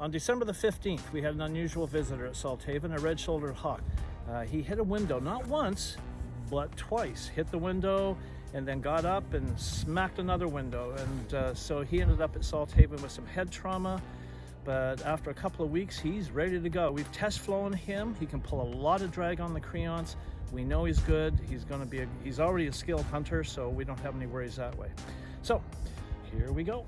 On December the 15th, we had an unusual visitor at Salthaven—a red-shouldered hawk. Uh, he hit a window, not once, but twice. Hit the window and then got up and smacked another window. And uh, so he ended up at Salthaven with some head trauma. But after a couple of weeks, he's ready to go. We've test flown him. He can pull a lot of drag on the creance. We know he's good. He's going to be, a, he's already a skilled hunter, so we don't have any worries that way. So here we go.